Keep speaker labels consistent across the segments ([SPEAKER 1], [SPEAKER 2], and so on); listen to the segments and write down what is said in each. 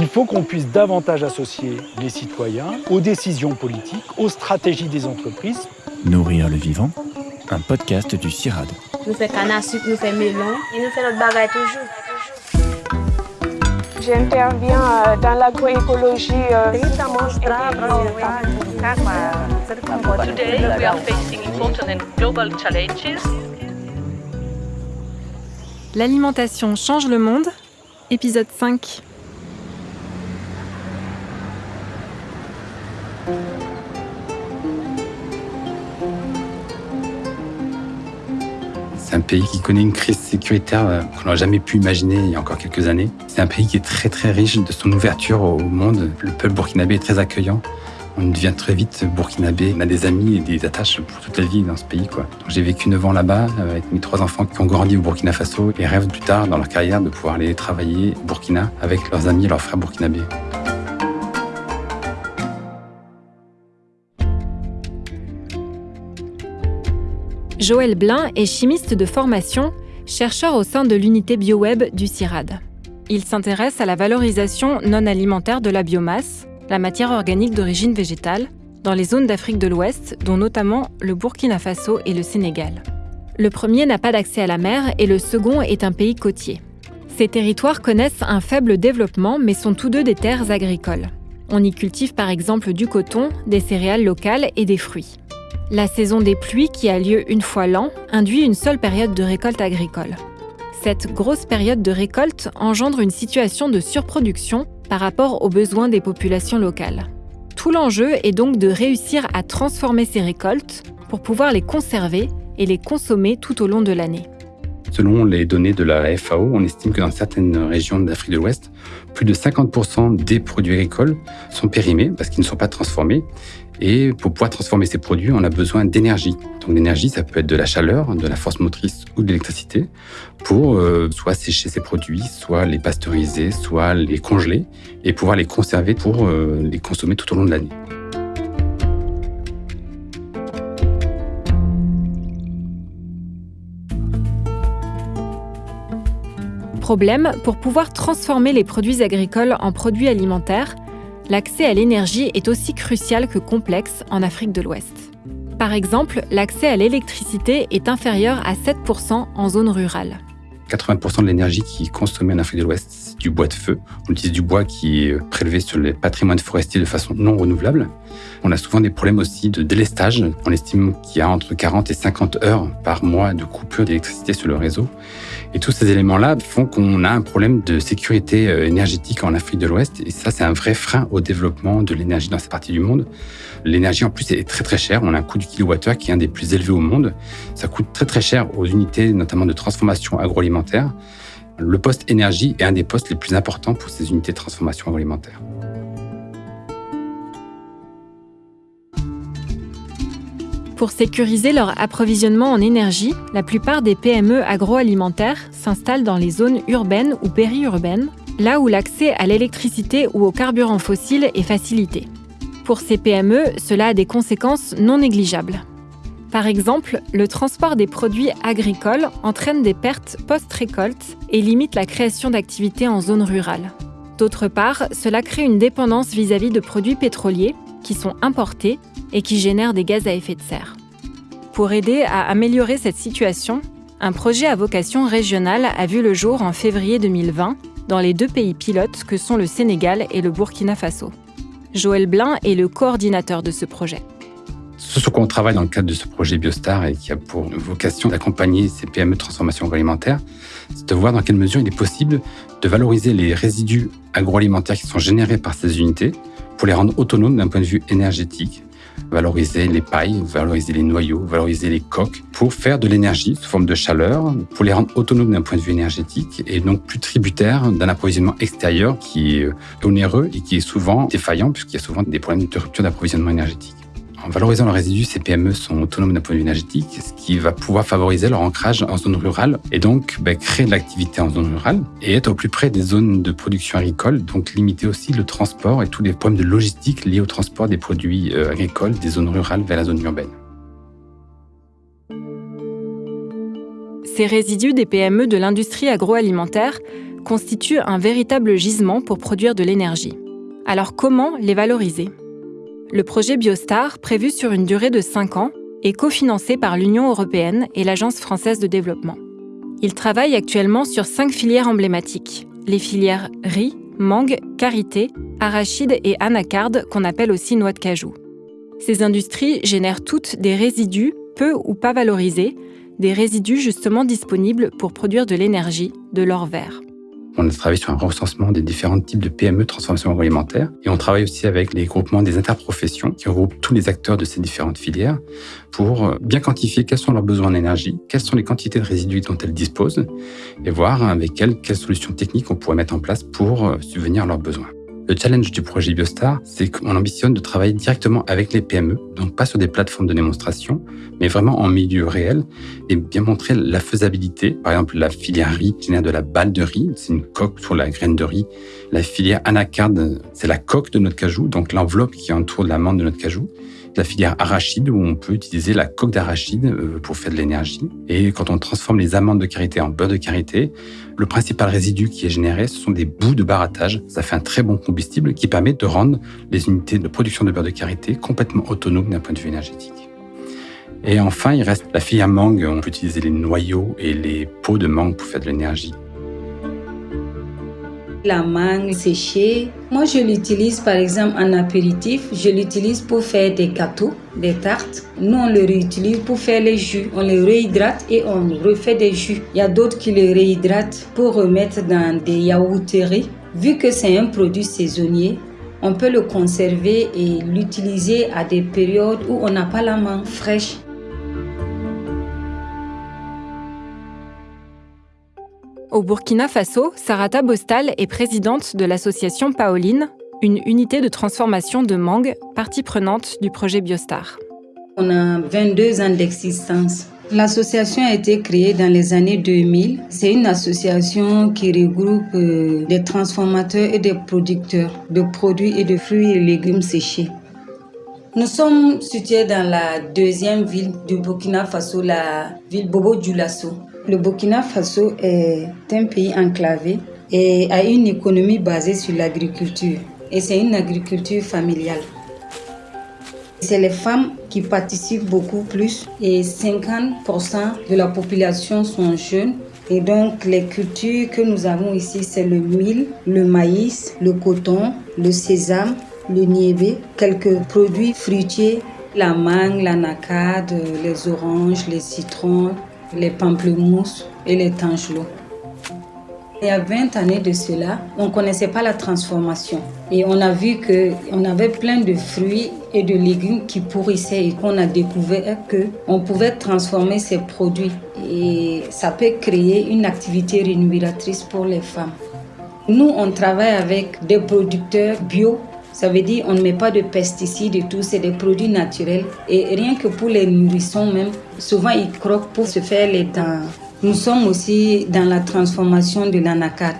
[SPEAKER 1] Il faut qu'on puisse davantage associer les citoyens aux décisions politiques, aux stratégies des entreprises.
[SPEAKER 2] Nourrir le vivant, un podcast du CIRAD.
[SPEAKER 3] Nous faisons canne à sucre, nous faisons melon et nous faisons notre bagaille toujours.
[SPEAKER 4] J'interviens euh, dans l'agroécologie.
[SPEAKER 5] Today, we are facing important and global challenges.
[SPEAKER 6] L'alimentation change le monde, épisode 5.
[SPEAKER 7] C'est un pays qui connaît une crise sécuritaire euh, qu'on n'aurait jamais pu imaginer il y a encore quelques années. C'est un pays qui est très très riche de son ouverture au monde. Le peuple burkinabé est très accueillant. On devient très vite burkinabé. On a des amis et des attaches pour toute la vie dans ce pays. J'ai vécu 9 ans là-bas euh, avec mes trois enfants qui ont grandi au Burkina Faso et rêvent plus tard dans leur carrière de pouvoir aller travailler au Burkina avec leurs amis et leurs frères burkinabés.
[SPEAKER 6] Joël Blin est chimiste de formation, chercheur au sein de l'unité BioWeb du CIRAD. Il s'intéresse à la valorisation non alimentaire de la biomasse, la matière organique d'origine végétale, dans les zones d'Afrique de l'Ouest, dont notamment le Burkina Faso et le Sénégal. Le premier n'a pas d'accès à la mer et le second est un pays côtier. Ces territoires connaissent un faible développement mais sont tous deux des terres agricoles. On y cultive par exemple du coton, des céréales locales et des fruits. La saison des pluies, qui a lieu une fois l'an, induit une seule période de récolte agricole. Cette grosse période de récolte engendre une situation de surproduction par rapport aux besoins des populations locales. Tout l'enjeu est donc de réussir à transformer ces récoltes pour pouvoir les conserver et les consommer tout au long de l'année.
[SPEAKER 7] Selon les données de la FAO, on estime que dans certaines régions d'Afrique de l'Ouest, plus de 50% des produits agricoles sont périmés parce qu'ils ne sont pas transformés. Et pour pouvoir transformer ces produits, on a besoin d'énergie. Donc l'énergie, ça peut être de la chaleur, de la force motrice ou de l'électricité pour euh, soit sécher ces produits, soit les pasteuriser, soit les congeler et pouvoir les conserver pour euh, les consommer tout au long de l'année.
[SPEAKER 6] Pour pouvoir transformer les produits agricoles en produits alimentaires, l'accès à l'énergie est aussi crucial que complexe en Afrique de l'Ouest. Par exemple, l'accès à l'électricité est inférieur à 7% en zone rurale.
[SPEAKER 7] 80% de l'énergie qui est consommée en Afrique de l'Ouest, c'est du bois de feu. On utilise du bois qui est prélevé sur les patrimoines forestiers de façon non renouvelable. On a souvent des problèmes aussi de délestage. On estime qu'il y a entre 40 et 50 heures par mois de coupure d'électricité sur le réseau. Et tous ces éléments-là font qu'on a un problème de sécurité euh, énergétique en Afrique de l'Ouest. Et ça, c'est un vrai frein au développement de l'énergie dans cette partie du monde. L'énergie, en plus, est très très chère. On a un coût du kilowattheure qui est un des plus élevés au monde. Ça coûte très très cher aux unités, notamment de transformation agroalimentaire. Le poste énergie est un des postes les plus importants pour ces unités de transformation agroalimentaire.
[SPEAKER 6] Pour sécuriser leur approvisionnement en énergie, la plupart des PME agroalimentaires s'installent dans les zones urbaines ou périurbaines, là où l'accès à l'électricité ou aux carburants fossiles est facilité. Pour ces PME, cela a des conséquences non négligeables. Par exemple, le transport des produits agricoles entraîne des pertes post-récolte et limite la création d'activités en zone rurale. D'autre part, cela crée une dépendance vis-à-vis de produits pétroliers qui sont importés et qui génèrent des gaz à effet de serre. Pour aider à améliorer cette situation, un projet à vocation régionale a vu le jour en février 2020 dans les deux pays pilotes que sont le Sénégal et le Burkina Faso. Joël Blin est le coordinateur de ce projet.
[SPEAKER 7] Ce sur quoi on travaille dans le cadre de ce projet Biostar et qui a pour vocation d'accompagner ces PME de transformation agroalimentaire, c'est de voir dans quelle mesure il est possible de valoriser les résidus agroalimentaires qui sont générés par ces unités pour les rendre autonomes d'un point de vue énergétique, valoriser les pailles, valoriser les noyaux, valoriser les coques pour faire de l'énergie sous forme de chaleur, pour les rendre autonomes d'un point de vue énergétique et donc plus tributaires d'un approvisionnement extérieur qui est onéreux et qui est souvent défaillant puisqu'il y a souvent des problèmes de rupture d'approvisionnement énergétique. En valorisant leurs résidus, ces PME sont autonomes d'un point de vue énergétique, ce qui va pouvoir favoriser leur ancrage en zone rurale et donc ben, créer de l'activité en zone rurale et être au plus près des zones de production agricole, donc limiter aussi le transport et tous les problèmes de logistique liés au transport des produits euh, agricoles des zones rurales vers la zone urbaine.
[SPEAKER 6] Ces résidus des PME de l'industrie agroalimentaire constituent un véritable gisement pour produire de l'énergie. Alors comment les valoriser? Le projet Biostar, prévu sur une durée de 5 ans, est cofinancé par l'Union européenne et l'Agence française de développement. Il travaille actuellement sur cinq filières emblématiques, les filières riz, mangue, karité, arachide et anacarde qu'on appelle aussi noix de cajou. Ces industries génèrent toutes des résidus peu ou pas valorisés, des résidus justement disponibles pour produire de l'énergie, de l'or vert.
[SPEAKER 7] On a travaillé sur un recensement des différents types de PME de transformation agroalimentaire et on travaille aussi avec les groupements des interprofessions qui regroupent tous les acteurs de ces différentes filières pour bien quantifier quels sont leurs besoins en énergie, quelles sont les quantités de résidus dont elles disposent et voir avec elles quelles solutions techniques on pourrait mettre en place pour subvenir à leurs besoins. Le challenge du projet Biostar, c'est qu'on ambitionne de travailler directement avec les PME, donc pas sur des plateformes de démonstration, mais vraiment en milieu réel et bien montrer la faisabilité. Par exemple, la filière riz génère de la balle de riz, c'est une coque sur la graine de riz. La filière anacarde, c'est la coque de notre cajou, donc l'enveloppe qui entoure l'amande de notre cajou la filière arachide où on peut utiliser la coque d'arachide euh, pour faire de l'énergie. Et quand on transforme les amandes de karité en beurre de karité, le principal résidu qui est généré, ce sont des bouts de barattage. Ça fait un très bon combustible qui permet de rendre les unités de production de beurre de karité complètement autonomes d'un point de vue énergétique. Et enfin, il reste la filière mangue. On peut utiliser les noyaux et les peaux de mangue pour faire de l'énergie
[SPEAKER 8] la mangue séchée. Moi, je l'utilise par exemple en apéritif. Je l'utilise pour faire des gâteaux, des tartes. Nous, on le réutilise pour faire les jus. On les réhydrate et on refait des jus. Il y a d'autres qui les réhydratent pour remettre dans des yaourteries. Vu que c'est un produit saisonnier, on peut le conserver et l'utiliser à des périodes où on n'a pas la main fraîche.
[SPEAKER 6] Au Burkina Faso, Sarata Bostal est présidente de l'association Paoline, une unité de transformation de mangue, partie prenante du projet Biostar.
[SPEAKER 8] On a 22 ans d'existence. L'association a été créée dans les années 2000. C'est une association qui regroupe euh, des transformateurs et des producteurs de produits et de fruits et légumes séchés. Nous sommes situés dans la deuxième ville du Burkina Faso, la ville Bobo Dioulasso. Le Burkina Faso est un pays enclavé et a une économie basée sur l'agriculture. Et c'est une agriculture familiale. C'est les femmes qui participent beaucoup plus et 50% de la population sont jeunes. Et donc les cultures que nous avons ici, c'est le mil, le maïs, le coton, le sésame, le niébé, quelques produits fruitiers, la mangue, l'anacarde, les oranges, les citrons, les pamplemousses et les tangelots. Il y a 20 années de cela, on ne connaissait pas la transformation. Et on a vu qu'on avait plein de fruits et de légumes qui pourrissaient et qu'on a découvert qu'on pouvait transformer ces produits. Et ça peut créer une activité rémunératrice pour les femmes. Nous, on travaille avec des producteurs bio ça veut dire on ne met pas de pesticides et tout, c'est des produits naturels. Et rien que pour les nourrissons même, souvent ils croquent pour se faire les dents. Nous sommes aussi dans la transformation de l'anacarde.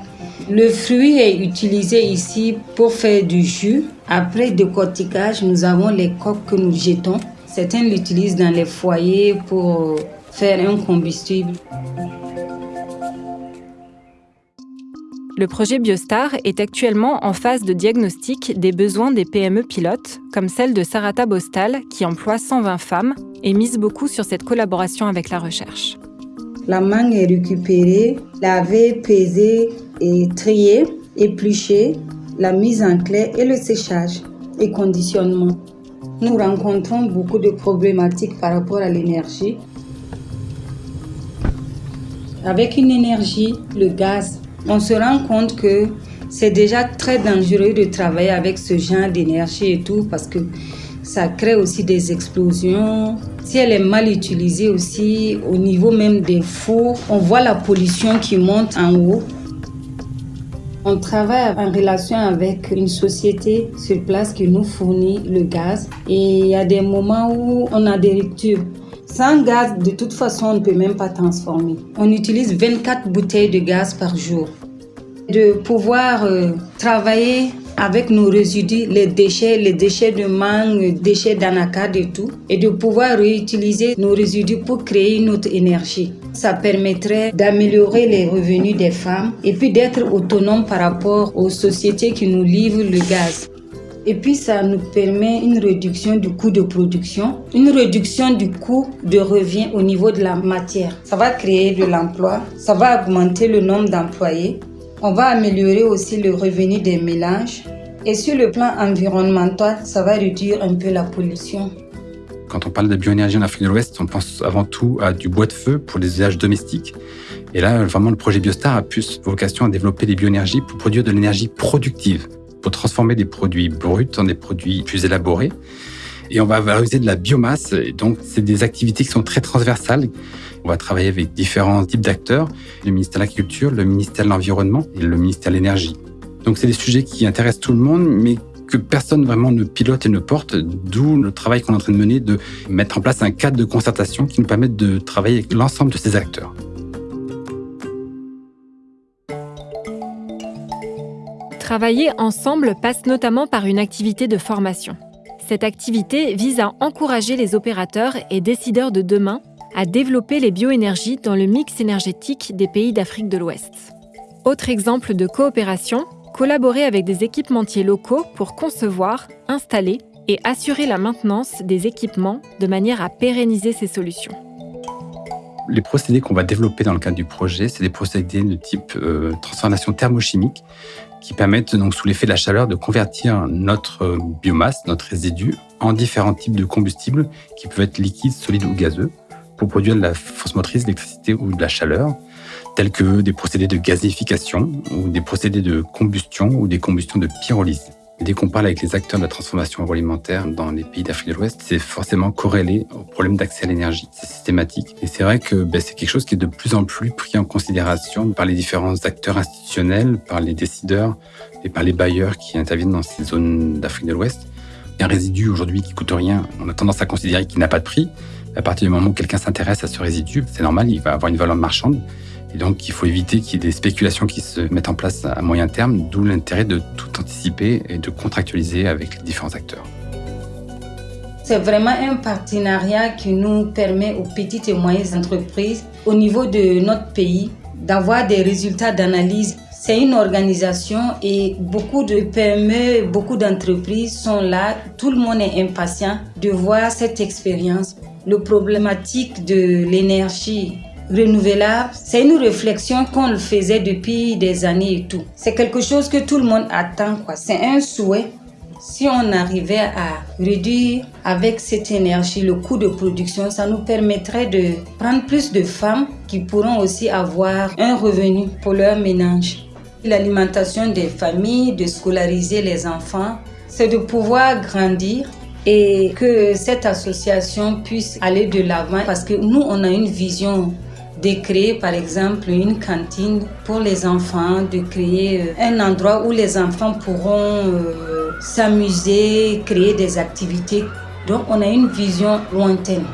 [SPEAKER 8] Le fruit est utilisé ici pour faire du jus. Après décortiquage, nous avons les coques que nous jetons. Certains l'utilisent dans les foyers pour faire un combustible.
[SPEAKER 6] Le projet Biostar est actuellement en phase de diagnostic des besoins des PME pilotes, comme celle de Sarata Bostal, qui emploie 120 femmes et mise beaucoup sur cette collaboration avec la recherche.
[SPEAKER 8] La mangue est récupérée, lavée, pesée et triée, épluchée, la mise en clé et le séchage et conditionnement. Nous rencontrons beaucoup de problématiques par rapport à l'énergie. Avec une énergie, le gaz, on se rend compte que c'est déjà très dangereux de travailler avec ce genre d'énergie et tout parce que ça crée aussi des explosions. Si elle est mal utilisée aussi au niveau même des fours, on voit la pollution qui monte en haut. On travaille en relation avec une société sur place qui nous fournit le gaz et il y a des moments où on a des ruptures. Sans gaz, de toute façon, on ne peut même pas transformer. On utilise 24 bouteilles de gaz par jour. De pouvoir euh, travailler avec nos résidus, les déchets, les déchets de mangue, les déchets d'anacarde et tout, et de pouvoir réutiliser nos résidus pour créer une autre énergie. Ça permettrait d'améliorer les revenus des femmes et puis d'être autonome par rapport aux sociétés qui nous livrent le gaz. Et puis ça nous permet une réduction du coût de production, une réduction du coût de revient au niveau de la matière. Ça va créer de l'emploi, ça va augmenter le nombre d'employés. On va améliorer aussi le revenu des mélanges. Et sur le plan environnemental, ça va réduire un peu la pollution.
[SPEAKER 7] Quand on parle de bioénergie en Afrique de l'Ouest, on pense avant tout à du bois de feu pour les usages domestiques. Et là, vraiment, le projet Biostar a plus vocation à développer des bioénergies pour produire de l'énergie productive, pour transformer des produits bruts en des produits plus élaborés. Et on va valoriser de la biomasse. Donc, c'est des activités qui sont très transversales. On va travailler avec différents types d'acteurs, le ministère de l'Agriculture, le ministère de l'Environnement et le ministère de l'Énergie. Donc, c'est des sujets qui intéressent tout le monde, mais que personne vraiment ne pilote et ne porte, d'où le travail qu'on est en train de mener de mettre en place un cadre de concertation qui nous permette de travailler avec l'ensemble de ces acteurs.
[SPEAKER 6] Travailler ensemble passe notamment par une activité de formation. Cette activité vise à encourager les opérateurs et décideurs de demain à développer les bioénergies dans le mix énergétique des pays d'Afrique de l'Ouest. Autre exemple de coopération, collaborer avec des équipementiers locaux pour concevoir, installer et assurer la maintenance des équipements de manière à pérenniser ces solutions.
[SPEAKER 7] Les procédés qu'on va développer dans le cadre du projet, c'est des procédés de type euh, transformation thermochimique qui permettent donc sous l'effet de la chaleur de convertir notre euh, biomasse, notre résidu, en différents types de combustibles qui peuvent être liquides, solides ou gazeux pour produire de la force motrice, l'électricité ou de la chaleur tels que des procédés de gazéification ou des procédés de combustion ou des combustions de pyrolyse. Dès qu'on parle avec les acteurs de la transformation agroalimentaire dans les pays d'Afrique de l'Ouest, c'est forcément corrélé au problème d'accès à l'énergie. C'est systématique. Et c'est vrai que ben, c'est quelque chose qui est de plus en plus pris en considération par les différents acteurs institutionnels, par les décideurs et par les bailleurs qui interviennent dans ces zones d'Afrique de l'Ouest. Un résidu aujourd'hui qui coûte rien, on a tendance à considérer qu'il n'a pas de prix. À partir du moment où quelqu'un s'intéresse à ce résidu, c'est normal, il va avoir une valeur marchande. Et donc, il faut éviter qu'il y ait des spéculations qui se mettent en place à moyen terme, d'où l'intérêt de tout anticiper et de contractualiser avec les différents acteurs.
[SPEAKER 8] C'est vraiment un partenariat qui nous permet aux petites et moyennes entreprises au niveau de notre pays d'avoir des résultats d'analyse. C'est une organisation et beaucoup de PME, beaucoup d'entreprises sont là. Tout le monde est impatient de voir cette expérience. Le problématique de l'énergie renouvelable, c'est une réflexion qu'on le faisait depuis des années et tout. C'est quelque chose que tout le monde attend, quoi. C'est un souhait. Si on arrivait à réduire avec cette énergie le coût de production, ça nous permettrait de prendre plus de femmes qui pourront aussi avoir un revenu pour leur ménage. L'alimentation des familles, de scolariser les enfants, c'est de pouvoir grandir et que cette association puisse aller de l'avant parce que nous, on a une vision de créer par exemple une cantine pour les enfants, de créer euh, un endroit où les enfants pourront euh, s'amuser, créer des activités. Donc on a une vision lointaine.